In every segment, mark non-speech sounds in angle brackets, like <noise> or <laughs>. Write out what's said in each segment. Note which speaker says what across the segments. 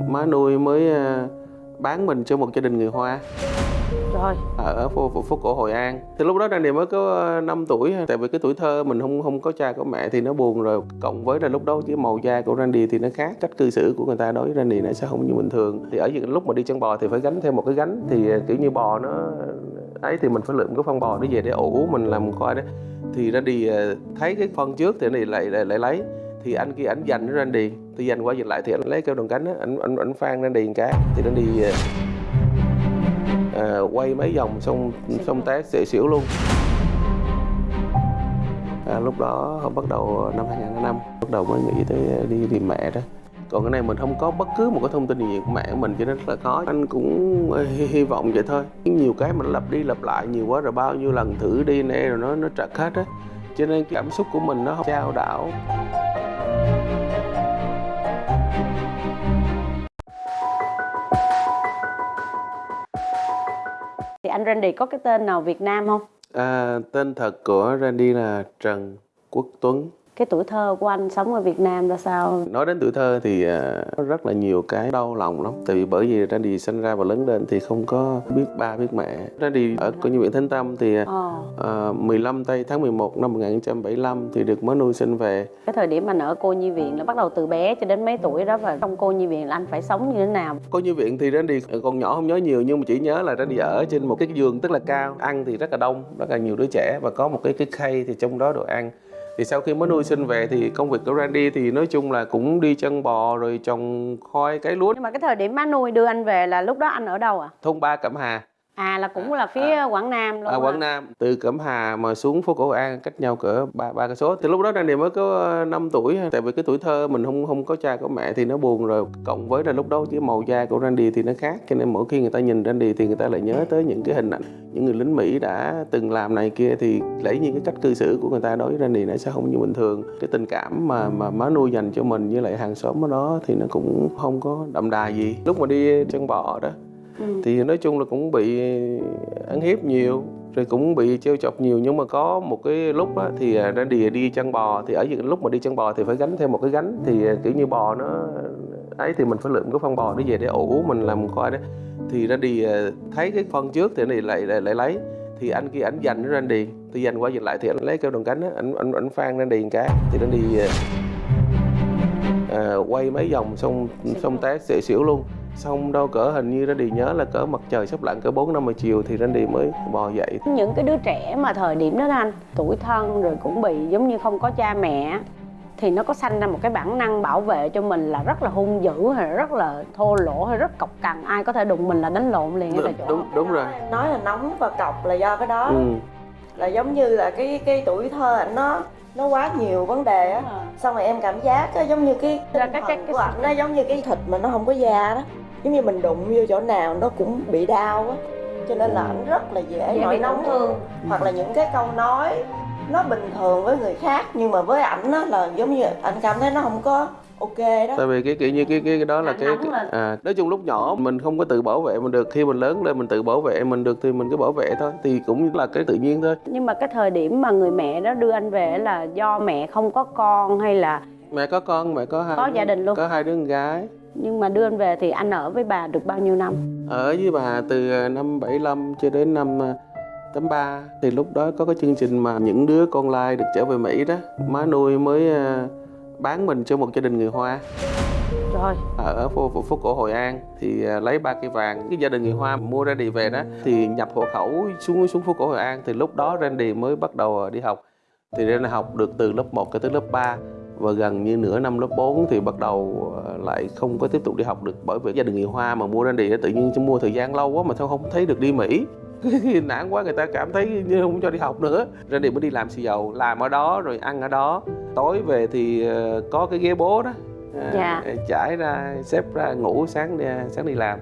Speaker 1: má nuôi mới ờ, bán mình cho một gia đình người Hoa
Speaker 2: Rồi,
Speaker 1: ở phố, phố, phố cổ Hội An. Thì lúc đó Randy mới có 5 tuổi, tại vì cái tuổi thơ mình không không có cha có mẹ thì nó buồn rồi. Cộng với là lúc đó cái màu da của Randy thì nó khác, cách cư xử của người ta đối với Randy nó sẽ không như bình thường. Thì ở những lúc mà đi chân bò thì phải gánh thêm một cái gánh thì ờ, kiểu như bò nó ấy thì mình phải lượm cái phân bò nó về để ủ mình làm coi đó. Thì Randy ờ, thấy cái phân trước thì Randy lại lại, lại lấy thì anh kia ảnh giành anh đi, thì giành qua giành lại thì anh lấy keo đồng cánh á anh anh anh phan ra điền cá thì nó đi à, quay mấy vòng xong xong té xỉu xỉu luôn. À, lúc đó bắt đầu năm 2005 bắt đầu mới nghĩ tới đi tìm mẹ đó. Còn cái này mình không có bất cứ một cái thông tin gì của mẹ của mình cho nên rất là khó. Anh cũng ờ, hy, hy vọng vậy thôi. Nhiều cái mình lặp đi lặp lại nhiều quá rồi bao nhiêu lần thử đi nè rồi nó nó trật hết á. Cho nên cái cảm xúc của mình nó không trao đảo.
Speaker 2: Anh Randy có cái tên nào Việt Nam không?
Speaker 1: à, tên thật của Randy là Trần Quốc Tuấn
Speaker 2: cái tuổi thơ của anh sống ở Việt Nam ra sao?
Speaker 1: nói đến tuổi thơ thì à, rất là nhiều cái đau lòng lắm. Tại vì bởi vì Randy sinh ra và lớn lên thì không có biết ba biết mẹ. Randy ở cô nhi viện Thánh Tâm thì
Speaker 2: Ờ,
Speaker 1: à, 15 tây tháng 11 năm 1975 thì được mới nuôi sinh về.
Speaker 2: Cái thời điểm anh ở cô nhi viện là bắt đầu từ bé cho đến mấy tuổi đó và trong cô nhi viện là anh phải sống như thế nào?
Speaker 1: cô nhi viện thì Randy còn nhỏ không nhớ nhiều nhưng mà chỉ nhớ là Randy ở trên một cái giường tức là cao ăn thì rất là đông rất là nhiều đứa trẻ và có một cái cái khay thì trong đó đồ ăn thì sau khi mới nuôi sinh về thì công việc của Randy thì nói chung là cũng đi chân bò rồi trồng khoai cấy lúa.
Speaker 2: Nhưng mà cái thời điểm má nuôi đưa anh về là lúc đó anh ở đâu à?
Speaker 1: thôn ba Cẩm Hà
Speaker 2: À là cũng là phía Quảng Nam luôn à?
Speaker 1: Quảng Nam. Từ Cẩm Hà mà xuống phố cổ An cách nhau cỡ ba ba cây số. Thì lúc đó Randy mới có 5 tuổi tại vì cái tuổi thơ mình không không có cha có mẹ thì nó buồn rồi. Cộng với là lúc đó cái màu da của Randy thì nó khác cho nên mỗi khi người ta nhìn Randy thì người ta lại nhớ tới những cái hình ảnh những người lính Mỹ đã từng làm này kia. Thì lấy những cái cách cư xử của người ta đối với Randy nó sẽ không như bình thường. Cái tình cảm mà mà má nuôi dành cho mình với lại hàng xóm ở đó thì nó cũng không có đậm đà gì. Lúc mà đi chân bò đó
Speaker 2: Ừ.
Speaker 1: thì nói chung là cũng bị ăn hiếp nhiều rồi cũng bị trêu chọc nhiều. Nhưng mà có một cái lúc á, thì à, Randy đi chân bò. Thì ở những lúc mà đi chân bò thì phải gánh thêm một cái gánh. Thì à, kiểu như bò nó ấy thì mình phải lượm cái phân bò nó về để ủ mình làm coi đó. Thì Randy à, thấy cái phân trước thì Randy lại lại, lại lấy. Thì anh kia ảnh giành với Randy thì giành qua giành lại thì anh lấy keo đòn cánh á anh anh anh phan Randy một cái. Thì Randy à, à, quay mấy vòng xong xong té xỉu luôn xong đâu cỡ hình như Randy nhớ là cỡ mặt trời sắp lặn cỡ 4 năm giờ chiều thì Randy mới bò dậy.
Speaker 2: Những cái đứa trẻ mà thời điểm đó đó anh tuổi thân rồi cũng bị giống như không có cha mẹ thì nó có sanh ra một cái bản năng bảo vệ cho mình là rất là hung dữ hay rất là thô lỗ hay rất cọc cằn. Ai có thể đụng mình là đánh lộn liền ngay tại chỗ.
Speaker 1: đúng đúng rồi.
Speaker 3: Nói là nóng và cọc là do cái đó.
Speaker 1: Ừ.
Speaker 3: là giống như là cái cái tuổi thơ ảnh nó nó quá nhiều vấn đề á. Xong rồi em cảm giác á, giống như cái
Speaker 2: Là cái- cái- cái-
Speaker 3: của ảnh nó giống như cái thịt mà nó không có da đó giống như mình đụng vô chỗ nào nó cũng bị đau á. Cho nên là ảnh rất là dễ
Speaker 2: Dễ
Speaker 3: nổi nóng.
Speaker 2: thương.
Speaker 3: hoặc là những cái câu nói nó bình thường với người khác nhưng mà với ảnh á là giống như anh cảm thấy nó không có ok đó.
Speaker 1: Tại vì cái kiểu như cái cái, cái đó là cái, cái à, nói chung lúc nhỏ mình không có tự bảo vệ mình được. Khi mình lớn lên mình tự bảo vệ mình được thì mình cứ bảo vệ thôi thì cũng là cái tự nhiên thôi.
Speaker 2: Nhưng mà cái thời điểm mà người mẹ đó đưa anh về là do mẹ không có con hay là
Speaker 1: mẹ có con mẹ có hai
Speaker 2: Có gia đình luôn.
Speaker 1: có hai đứa con gái
Speaker 2: nhưng mà đưa anh về thì anh ở với bà được bao nhiêu năm?
Speaker 1: Ở với bà từ à, năm 75 cho đến năm à, 83 thì lúc đó có cái chương trình mà những đứa con lai được trở về Mỹ đó. Má nuôi mới à, bán mình cho một gia đình người Hoa.
Speaker 2: Rồi.
Speaker 1: Ở phố, phố, phố cổ Hội An. Thì à, lấy ba cây vàng cái gia đình người Hoa mua Randy về đó. Thì nhập hộ khẩu xuống xuống phố cổ Hội An. Thì lúc đó Randy mới bắt đầu à, đi học. Thì Randy học được từ lớp 1 cho tới lớp 3 và gần như nửa năm lớp 4 thì bắt đầu à, lại không có tiếp tục đi học được bởi vì gia đình người Hoa mà mua Randy á, tự nhiên mua thời gian lâu quá mà sao không thấy được đi Mỹ. <laughs> Nản quá người ta cảm thấy như không cho đi học nữa. Randy mới đi làm xì dầu làm ở đó rồi ăn ở đó. Tối về thì à, có cái ghế bố đó. À,
Speaker 2: Dạ.
Speaker 1: trải ra xếp ra ngủ sáng đi sáng đi làm.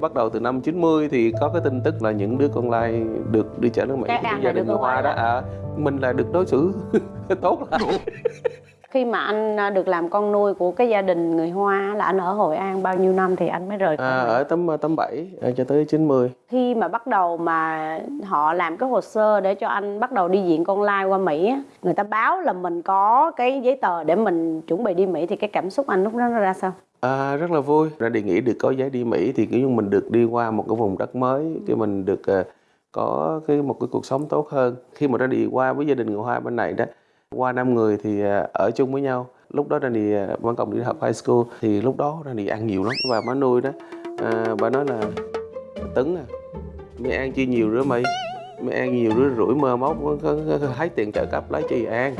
Speaker 1: Bắt đầu từ năm 90 thì có cái tin tức là những đứa con lai được đi chợ nước Mỹ gia đình người Hoa đó à, mình là được đối xử <laughs> tốt lại <laughs>
Speaker 2: khi mà anh à, được làm con nuôi của cái gia đình người Hoa là anh ở Hội An bao nhiêu năm thì anh mới rời khỏi
Speaker 1: à, ở tấm tấm 7 cho tới 90
Speaker 2: khi mà bắt đầu mà họ làm cái hồ sơ để cho anh bắt đầu đi diện con lai qua Mỹ người ta báo là mình có cái giấy tờ để mình chuẩn bị đi Mỹ thì cái cảm xúc anh lúc đó nó ra sao?
Speaker 1: À, rất là vui. Ra đi nghĩ được có giấy đi Mỹ thì kiểu như mình được đi qua một cái vùng đất mới cái mình được có cái một cái cuộc sống tốt hơn. Khi mà ra đi qua với gia đình người Hoa bên này đó qua năm người thì à, ở chung với nhau. Lúc đó ra đi à, văn cộng đi học high school. Thì lúc đó ra đi ăn nhiều lắm. Và má nuôi đó à, bà nói là tấn à mày ăn chi nhiều rứa mày? Mày ăn nhiều rứa rủi mơ móc hái thấy tiền trợ cấp lấy chi ăn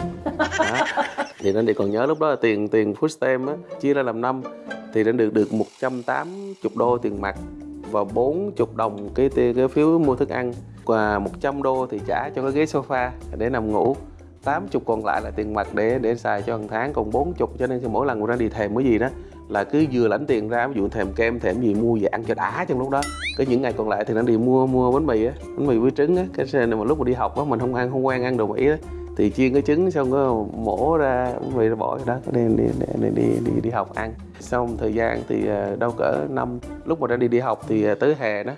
Speaker 1: đó. thì nên đi còn nhớ lúc đó là tiền tiền food stamp á chia ra làm năm. Thì đã được được 180 đô tiền mặt và 40 đồng cái, cái phiếu mua thức ăn. Và 100 đô thì trả cho cái ghế sofa để nằm ngủ. 80 còn lại là tiền mặt để để xài cho hàng tháng còn 40 cho nên mỗi lần ra đi thèm cái gì đó là cứ vừa lãnh tiền ra ví dụ thèm kem thèm gì mua về ăn cho đã trong lúc đó. Cái những ngày còn lại thì nó đi mua mua bánh mì á bánh mì với trứng á cái này mà lúc mà đi học á mình không ăn không quen ăn đồ mỹ á thì chiên cái trứng xong có mổ ra bánh mì ra bỏ đó đi đi đi đi đi, đi học ăn. Xong thời gian thì ờ, đâu cỡ năm lúc mà đã đi đi học thì ờ, tới hè đó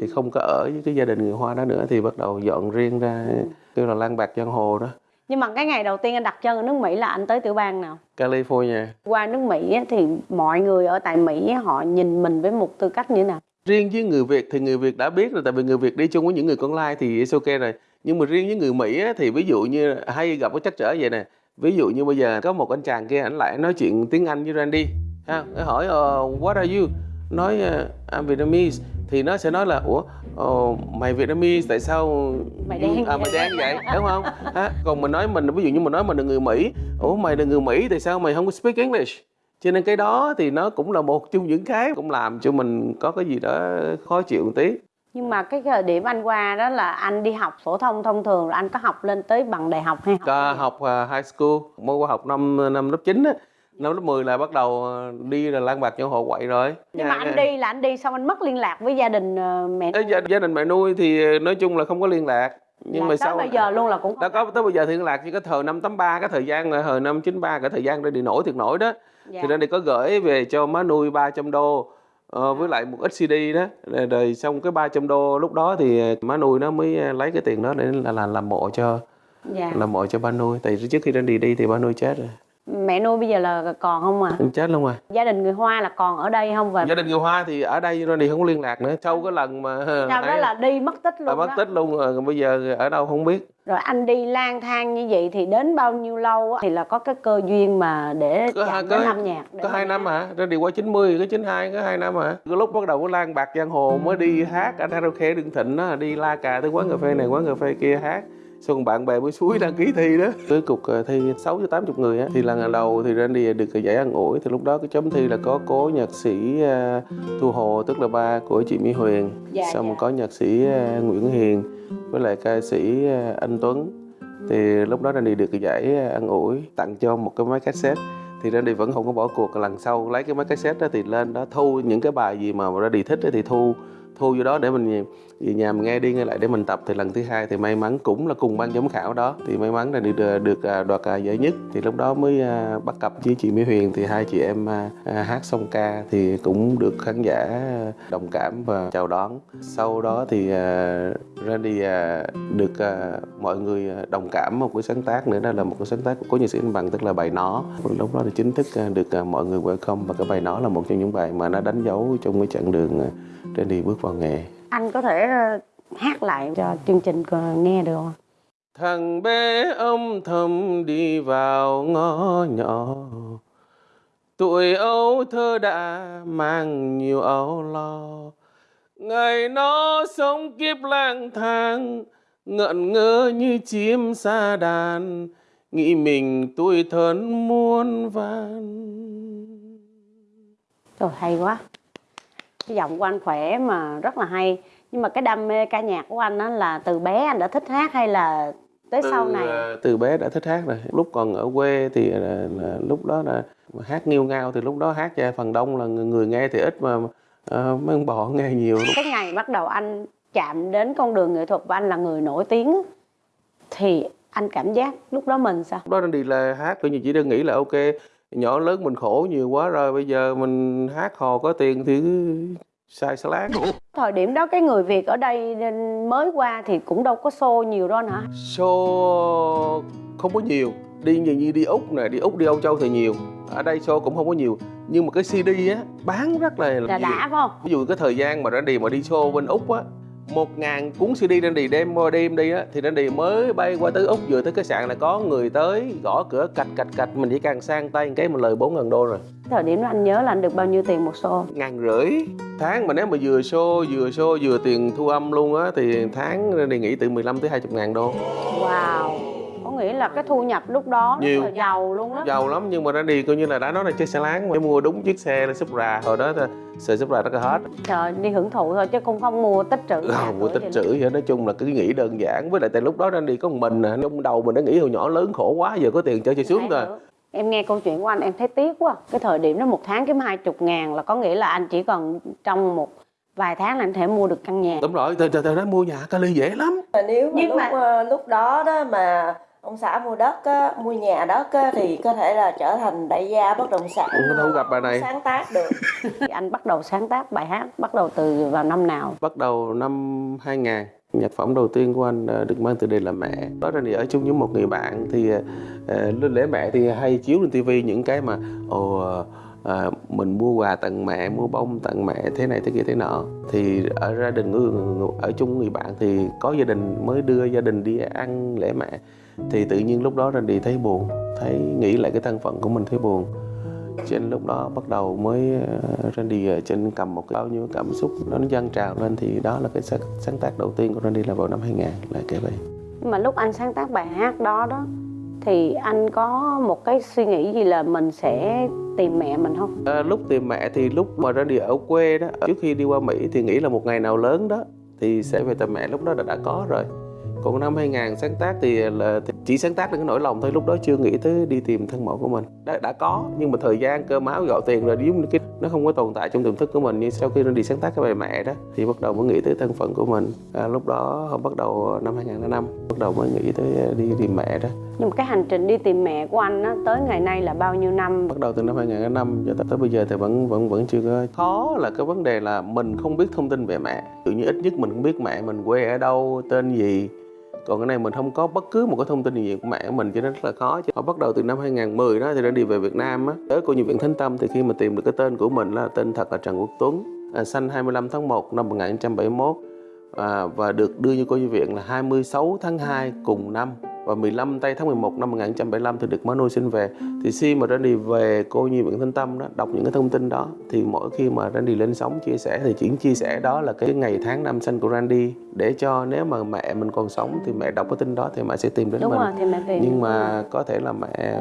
Speaker 1: thì không có ở với cái gia đình người hoa đó nữa thì bắt đầu dọn riêng ra kêu là lang bạc giang hồ đó
Speaker 2: nhưng mà cái ngày đầu tiên anh đặt chân ở nước Mỹ là anh tới tiểu bang nào?
Speaker 1: California.
Speaker 2: Qua nước Mỹ thì mọi người ở tại Mỹ họ nhìn mình với một tư cách như thế nào?
Speaker 1: Riêng với người Việt thì người Việt đã biết rồi tại vì người Việt đi chung với những người con lai thì it's ok rồi. Nhưng mà riêng với người Mỹ thì ví dụ như hay gặp cái trắc trở vậy nè. Ví dụ như bây giờ có một anh chàng kia ảnh lại nói chuyện tiếng Anh với Randy. Ha hỏi uh, what are you? Nói uh, I'm Vietnamese. Thì nó sẽ nói là ủa uh, mày Vietnamese tại sao
Speaker 2: Mày đen.
Speaker 1: À, mày
Speaker 2: vậy?"
Speaker 1: đen vậy? Đúng không? Ha? còn mình nói mình ví dụ như mình nói mình là người Mỹ. Ủa mày là người Mỹ tại sao mày không có speak English? Cho nên cái đó thì nó cũng là một trong những cái cũng làm cho mình có cái gì đó khó chịu một tí.
Speaker 2: Nhưng mà cái thời điểm anh qua đó là anh đi học phổ thông thông thường rồi anh có học lên tới bằng đại học hay học
Speaker 1: học uh, high school. Mới qua học năm năm lớp 9 á năm lớp 10 là bắt đầu ờ, đi là lang bạc nhau hộ quậy rồi.
Speaker 2: Nhưng mà
Speaker 1: Nhà-
Speaker 2: anh đi là anh đi xong anh mất liên lạc với gia đình ờ, mẹ
Speaker 1: Ê, gia, gia đình mẹ nuôi thì ờ, nói chung là không có liên lạc. Nhưng
Speaker 2: là
Speaker 1: mà
Speaker 2: tới
Speaker 1: sau
Speaker 2: bây giờ luôn là cũng
Speaker 1: đã có tới bây giờ thì liên lạc chỉ có thời năm 83 cái thời gian là thời năm 93 cái thời gian ra đi nổi thiệt nổi đó.
Speaker 2: Dạ.
Speaker 1: thì ra đi có gửi về cho má nuôi 300 đô ờ, với lại một ít CD đó. Rồi, rồi xong cái 300 đô lúc đó thì má nuôi nó mới lấy cái tiền đó để là, là làm mộ cho
Speaker 2: dạ.
Speaker 1: làm mộ cho ba nuôi. Tại trước khi Randy đi thì ba nuôi chết rồi
Speaker 2: mẹ nuôi bây giờ là còn không à
Speaker 1: chết luôn rồi.
Speaker 2: Gia đình người hoa là còn ở đây không và
Speaker 1: gia đình người Hoa thì ở đây Randy không có liên lạc nữa. Sau cái lần mà
Speaker 2: sau đó là đi mất tích luôn
Speaker 1: mất
Speaker 2: đó.
Speaker 1: tích luôn rồi bây giờ ở đâu không biết.
Speaker 2: Rồi anh đi lang thang như vậy thì đến bao nhiêu lâu á, thì là có cái cơ duyên mà để
Speaker 1: Có hai-
Speaker 2: chạm
Speaker 1: có-
Speaker 2: đến âm nhạc
Speaker 1: có hai năm hả? Randy qua 90 cái 92 có hai năm hả? Cái lúc bắt đầu có lan bạc giang hồ mới đi hát. Anh karaoke đường thịnh đó đi la cà tới quán cà phê này quán cà phê kia hát xong bạn bè mới suối đăng ký thi đó. Tới cục ờ, thi 6 cho 80 người á thì lần đầu thì Randy được cái giải ăn ủi thì lúc đó cái chấm thi là có cố nhạc sĩ ờ, Thu Hồ tức là ba của chị Mỹ Huyền.
Speaker 2: Dạ,
Speaker 1: xong
Speaker 2: dạ.
Speaker 1: có nhạc sĩ ờ, Nguyễn Hiền với lại ca sĩ ờ, anh Tuấn. Thì lúc đó Randy được cái giải ờ, ăn ủi tặng cho một cái máy cassette. Thì Randy vẫn không có bỏ cuộc. Lần sau lấy cái máy cassette đó thì lên đó thu những cái bài gì mà Randy thích á thì thu thu vô đó để mình về nhà mình nghe đi nghe lại để mình tập thì lần thứ hai thì may mắn cũng là cùng ban giám khảo đó. Thì may mắn là được được đoạt à, giải nhất. Thì lúc đó mới à, bắt cặp với chị Mỹ Huyền. Thì hai chị em hát xong ca thì cũng được khán giả đồng cảm và chào đón. Sau đó thì Randy được mọi người đồng cảm một cái sáng tác nữa. Đó là một cái sáng tác của cố nhạc sĩ Anh Bằng, tức là bài nó. Lúc đó thì chính thức được mọi người welcome. Và cái bài nó là một trong những bài mà nó đánh dấu trong cái chặng đường Randy bước vào nghề
Speaker 2: anh có thể ờ, hát lại cho chương trình nghe được không?
Speaker 1: Thằng bé âm thầm đi vào ngõ nhỏ. Tuổi ấu thơ đã mang nhiều âu lo. Ngày nó sống kiếp lang thang Ngận ngơ như chim xa đàn. Nghĩ mình tuổi thân muôn vàn.
Speaker 2: Trời hay quá Cái giọng của anh khỏe mà rất là hay. Nhưng mà cái đam mê ca nhạc của anh á là từ bé anh đã thích hát hay là tới sau này?
Speaker 1: ờ, từ bé đã thích hát rồi. Lúc còn ở quê thì là, là lúc đó là hát nghiêu ngao thì lúc đó hát cho phần đông là người, người nghe thì ít mà uh, mấy ông bò nghe nhiều
Speaker 2: Cái ngày bắt đầu anh chạm đến con đường nghệ thuật và anh là người nổi tiếng Thì anh cảm giác lúc đó mình sao?
Speaker 1: lúc đó đi là hát coi như chỉ đơn nghĩ là ok nhỏ lớn mình khổ nhiều quá rồi bây giờ mình hát hò có tiền thì cứ sai salad
Speaker 2: thời điểm đó cái người việt ở đây mới qua thì cũng đâu có xô nhiều đâu anh hả?
Speaker 1: Show không có nhiều. Đi như, như đi úc nè đi úc đi âu châu thì nhiều. Ở đây show cũng không có nhiều. Nhưng mà cái cd á bán rất là
Speaker 2: là
Speaker 1: nhiều.
Speaker 2: đã phải không?
Speaker 1: Ví dụ cái thời gian mà Randy mà đi show bên úc á một ngàn cuốn CD Randy đem qua đêm đi á thì Randy mới bay qua tới úc vừa tới cái sạn là có người tới gõ cửa cạch cạch cạch mình chỉ càng sang tay một cái mình lời bốn ngàn đô rồi.
Speaker 2: Thời điểm đó anh nhớ là anh được bao nhiêu tiền một xô
Speaker 1: ngàn rưỡi. Tháng mà nếu mà vừa show vừa show vừa tiền thu âm luôn á thì tháng Randy nghĩ từ 15 tới 20 ngàn đô.
Speaker 2: Wow có nghĩa là cái thu nhập lúc đó
Speaker 1: Nhiều.
Speaker 2: là giàu luôn đó
Speaker 1: giàu lắm nhưng mà Randy coi như là đã nói là chiếc xe láng mà. Mua đúng chiếc xe là Supra hồi đó xe Supra nó có hết
Speaker 2: trời đi hưởng thụ thôi chứ cũng không mua tích trữ
Speaker 1: không mua tích trữ vậy nói chung là cứ nghĩ đơn giản. Với lại tại lúc đó Randy có một mình à. Trong đầu mình đã nghĩ hồi nhỏ lớn khổ quá giờ có tiền chơi chơi sướng
Speaker 2: Thấy
Speaker 1: rồi.
Speaker 2: em nghe câu chuyện của anh em thấy tiếc quá. Cái thời điểm đó một tháng kiếm hai chục ngàn là có nghĩa là anh chỉ cần trong một vài tháng là anh thể mua được căn nhà.
Speaker 1: Đúng rồi từ từ từ đó mua nhà Cali dễ lắm.
Speaker 3: Mà nếu mà
Speaker 2: Nhưng
Speaker 3: lúc
Speaker 2: mà-
Speaker 3: ờ, lúc đó đó mà ông xã mua đất á, mua nhà đất á, thì có thể là trở thành đại gia bất động sản.
Speaker 1: Không đâu gặp bà này.
Speaker 3: sáng tác được. <laughs>
Speaker 2: Thì anh bắt đầu sáng tác bài hát bắt đầu từ vào năm nào?
Speaker 1: Bắt đầu năm 2000 nhạc phẩm đầu tiên của anh ờ, được mang từ đề là mẹ. Đó Randy ở chung với một người bạn thì ờ, lên lễ mẹ thì hay chiếu lên tivi những cái mà ồ ờ, ờ, mình mua quà tặng mẹ mua bông tặng mẹ thế này thế kia thế nọ. Thì ở gia đình người- ở chung người bạn thì có gia đình mới đưa gia đình đi ăn lễ mẹ thì tự nhiên lúc đó Randy thấy buồn thấy nghĩ lại cái thân phận của mình thấy buồn. Cho nên lúc đó bắt đầu mới ờ, Randy ở trên cầm một cái bao nhiêu cảm xúc nó nó dâng trào lên thì đó là cái sáng, sáng tác đầu tiên của Randy là vào năm 2000 là cái vậy
Speaker 2: nhưng mà lúc anh sáng tác bài hát đó đó thì anh có một cái suy nghĩ gì là mình sẽ tìm mẹ mình không?
Speaker 1: À, lúc tìm mẹ thì lúc mà Randy ở quê đó trước khi đi qua Mỹ thì nghĩ là một ngày nào lớn đó thì sẽ về tìm mẹ lúc đó đã, đã có rồi còn năm 2000 sáng tác thì là thì chỉ sáng tác được cái nỗi lòng thôi lúc đó chưa nghĩ tới đi tìm thân mẫu của mình. Đã, đã có nhưng mà thời gian cơm áo gạo tiền rồi giống cái nó không có tồn tại trong tiềm thức của mình nhưng sau khi Randy sáng tác cái bài mẹ đó thì bắt đầu mới nghĩ tới thân phận của mình. À, lúc đó bắt đầu năm 2005 bắt đầu mới nghĩ tới đi tìm mẹ đó.
Speaker 2: Nhưng mà cái hành trình đi tìm mẹ của anh á tới ngày nay là bao nhiêu năm?
Speaker 1: Bắt đầu từ năm 2005 cho tới, tới bây giờ thì vẫn vẫn vẫn chưa có. Khó là cái vấn đề là mình không biết thông tin về mẹ. Tự như ít nhất mình cũng biết mẹ mình quê ở đâu tên gì còn cái này mình không có bất cứ một cái thông tin gì của mẹ mình cho nên rất là khó. Chứ họ bắt đầu từ năm 2010 đó thì đã đi về Việt Nam á. Tới cô nhiều viện Thánh Tâm thì khi mà tìm được cái tên của mình là tên thật là Trần Quốc Tuấn à, sinh 25 tháng 1 năm 1971 à, và được đưa như cô nhi viện là 26 tháng 2 cùng năm và 15 tây tháng 11 năm 1975 thì được má nuôi sinh về. Thì khi mà Randy về cô nhi viện Thanh Tâm đó đọc những cái thông tin đó thì mỗi khi mà Randy lên sóng chia sẻ thì chỉ chia sẻ đó là cái ngày tháng năm sinh của Randy. Để cho nếu mà mẹ mình còn sống thì mẹ đọc cái tin đó thì mẹ sẽ tìm đến
Speaker 2: đúng
Speaker 1: mình.
Speaker 2: rồi thì mẹ tìm
Speaker 1: nhưng mà có thể là mẹ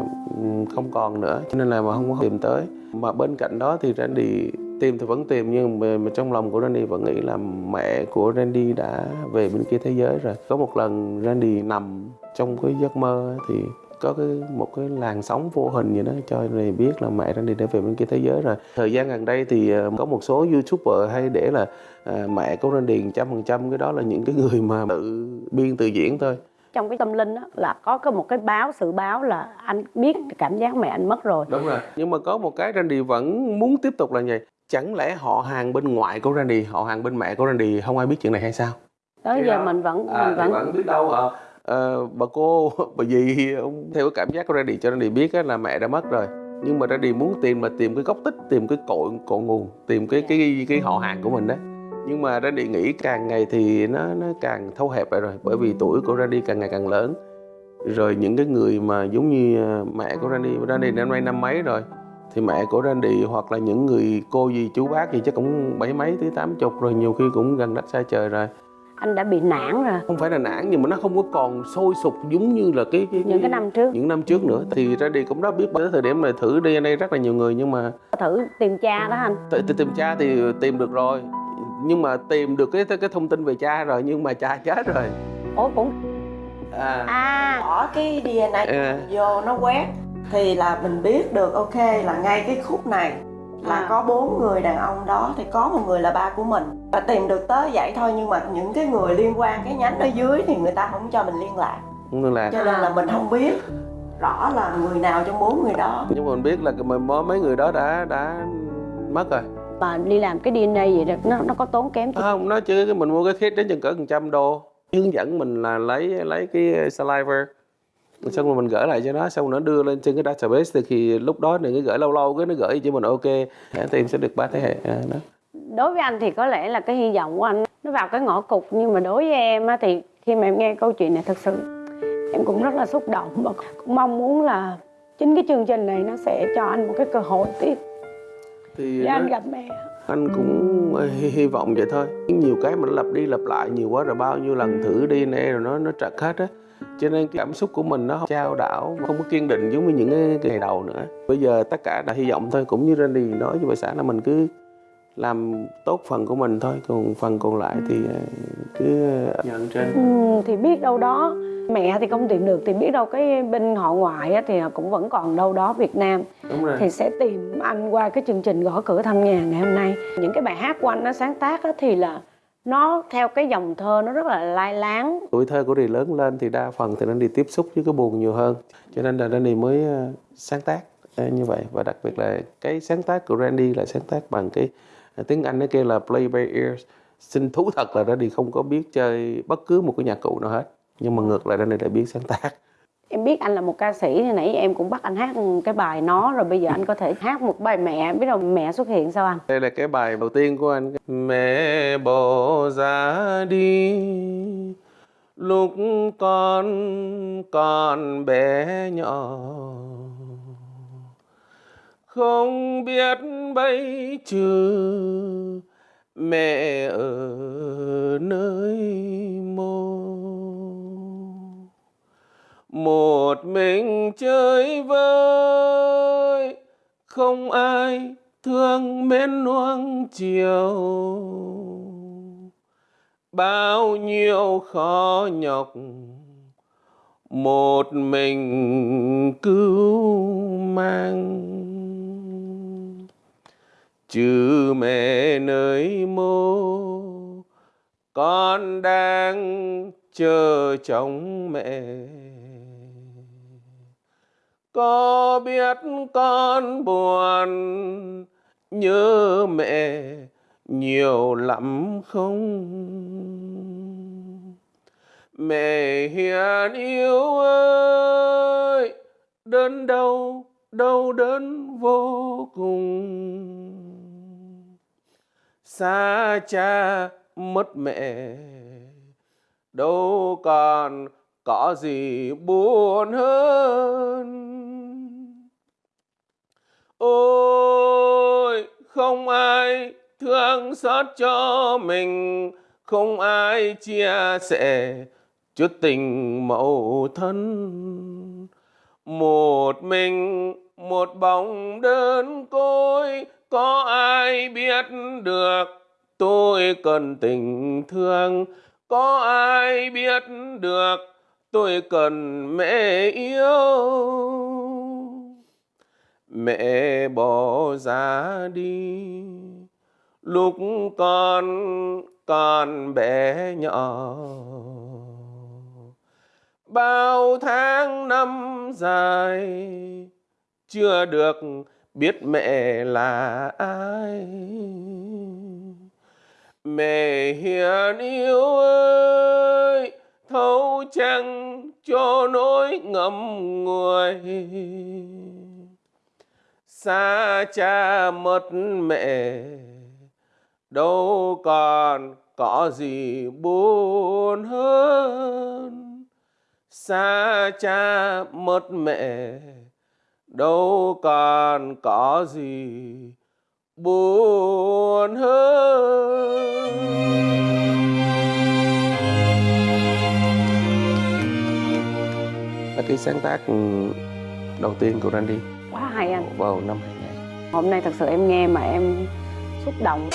Speaker 1: không còn nữa cho nên là mà không có tìm tới. Mà bên cạnh đó thì Randy tìm thì vẫn tìm nhưng mà, mà trong lòng của Randy vẫn nghĩ là mẹ của Randy đã về bên kia thế giới rồi. Có một lần Randy nằm trong cái giấc mơ thì có cái một cái làn sóng vô hình gì đó cho Randy biết là mẹ Randy đã về bên kia thế giới rồi. Thời gian gần đây thì ờ, có một số youtuber hay để là ờ, mẹ của Randy trăm phần trăm cái đó là những cái người mà tự biên tự diễn thôi.
Speaker 2: Trong cái tâm linh á là có cái một cái báo sự báo là anh biết cảm giác mẹ anh mất rồi.
Speaker 1: Đúng rồi. Nhưng mà có một cái Randy vẫn muốn tiếp tục là vậy. Chẳng lẽ họ hàng bên ngoại của Randy họ hàng bên mẹ của Randy không ai biết chuyện này hay sao?
Speaker 2: Tới giờ
Speaker 1: đó.
Speaker 2: mình vẫn
Speaker 1: à,
Speaker 2: mình vẫn
Speaker 1: vẫn biết đâu hả Ờ, bà cô bà dì ông theo cái cảm giác của Randy cho Randy biết á, là mẹ đã mất rồi. Nhưng mà Randy muốn tìm là tìm cái gốc tích tìm cái cội cội nguồn tìm cái cái cái họ hàng của mình đó nhưng mà Randy nghĩ càng ngày thì nó nó càng thâu hẹp lại rồi bởi vì tuổi của Randy càng ngày càng lớn. Rồi những cái người mà giống như ờ, mẹ của Randy Randy năm nay năm mấy rồi thì mẹ của Randy hoặc là những người cô gì chú bác gì chắc cũng bảy mấy tới tám chục rồi nhiều khi cũng gần đất xa trời rồi
Speaker 2: anh đã bị nản rồi.
Speaker 1: Không phải là nản nhưng mà nó không có còn sôi sục giống như là cái, cái
Speaker 2: những cái năm trước.
Speaker 1: những năm trước nữa. Thì Randy cũng đã biết tới thời điểm này thử DNA rất là nhiều người nhưng mà
Speaker 2: thử tìm cha đó anh.
Speaker 1: T- tìm cha thì tìm được rồi. Nhưng mà tìm được cái cái thông tin về cha rồi nhưng mà cha chết rồi.
Speaker 2: Ủa cũng
Speaker 1: à,
Speaker 2: à.
Speaker 3: Bỏ cái DNA
Speaker 1: à.
Speaker 3: vô nó quét. Thì là mình biết được ok là ngay cái khúc này là
Speaker 2: À.
Speaker 3: có bốn người đàn ông đó thì có một người là ba của mình. Và tìm được tới vậy thôi nhưng mà những cái người liên quan cái nhánh ở dưới thì người ta không cho mình liên lạc.
Speaker 1: Nên là
Speaker 3: cho nên là mình không biết rõ là người nào trong bốn người đó.
Speaker 1: Nhưng mà mình biết là mấy mấy người đó đã đã mất rồi.
Speaker 2: Mà đi làm cái DNA vậy đó nó nó có tốn kém chi-
Speaker 1: không nó chứ mình mua cái kit đến chừng cỡ một trăm đô. Hướng dẫn mình là lấy lấy cái saliva xong rồi mình gửi lại cho nó xong nó đưa lên trên cái database thì khi lúc đó có gửi lâu lâu cái nó gửi cho mình ok thì em sẽ được ba thế hệ à, đó.
Speaker 2: Đối với anh thì có lẽ là cái hy vọng của anh nó vào cái ngõ cụt nhưng mà đối với em á thì khi mà em nghe câu chuyện này thật sự em cũng rất là xúc động và cũng mong muốn là chính cái chương trình này nó sẽ cho anh một cái cơ hội tiếp.
Speaker 1: Thì
Speaker 2: để
Speaker 1: nó-
Speaker 2: anh gặp mẹ.
Speaker 1: anh cũng hy, hy vọng vậy thôi. Nhiều cái mà nó lặp đi lặp lại nhiều quá rồi bao nhiêu lần thử DNA rồi nó nó trật hết á cho nên cái cảm xúc của mình nó không trao đảo không có kiên định giống như những cái ngày đầu nữa. Bây giờ tất cả là hy vọng thôi cũng như Randy nói với bà xã là mình cứ làm tốt phần của mình thôi còn phần còn lại thì ờ, cứ nhận trên.
Speaker 2: Ừm, thì biết đâu đó mẹ thì không tìm được thì biết đâu cái bên họ ngoại á, thì cũng vẫn còn đâu đó Việt Nam.
Speaker 1: Đúng rồi.
Speaker 2: Thì sẽ tìm anh qua cái chương trình gõ cửa thăm nhà ngày hôm nay. Những cái bài hát của anh nó sáng tác á, thì là nó theo cái dòng thơ nó rất là lai láng.
Speaker 1: Tuổi thơ của Randy lớn lên thì đa phần thì nên đi tiếp xúc với cái buồn nhiều hơn. Cho nên là Randy mới ờ, sáng tác ờ, như vậy. Và đặc biệt là cái sáng tác của Randy là sáng tác bằng cái ờ, tiếng Anh nó kêu là play by ear xin thú thật là Randy không có biết chơi bất cứ một cái nhạc cụ nào hết. Nhưng mà ngược lại Randy lại biết sáng tác
Speaker 2: em biết anh là một ca sĩ thì nãy em cũng bắt anh hát cái bài nó rồi bây giờ anh có thể hát một bài mẹ. Biết đâu mẹ xuất hiện sao anh?
Speaker 1: Đây là cái bài đầu tiên của anh. Mẹ bỏ ra đi, lúc con còn bé nhỏ. Không biết bây trừ mẹ ở nơi mô một mình chơi vơi, không ai thương mến nuông chiều. Bao nhiêu khó nhọc, một mình cứu mang. Chứ mẹ nơi mô, con đang chờ chồng mẹ có biết con buồn nhớ mẹ nhiều lắm không? Mẹ hiền yêu ơi đơn đau đau đớn vô cùng. Xa cha mất mẹ, đâu còn có gì buồn hơn ôi, không ai thương xót cho mình, không ai chia sẻ chút tình mẫu thân. Một mình, một bóng đơn côi, có ai biết được tôi cần tình thương? Có ai biết được tôi cần mẹ yêu? Mẹ bỏ ra đi. Lúc con còn bé nhỏ. Bao tháng năm dài, chưa được biết mẹ là ai. Mẹ hiền yêu ơi, thấu chẳng cho nỗi ngậm ngùi? Xa cha mất mẹ, đâu còn có gì buồn hơn. Xa cha mất mẹ, đâu còn có gì buồn hơn. Là cái sáng tác đầu tiên của Randy
Speaker 2: quá hay anh.
Speaker 1: Vào năm 2000
Speaker 2: hôm nay thật sự em nghe mà em xúc động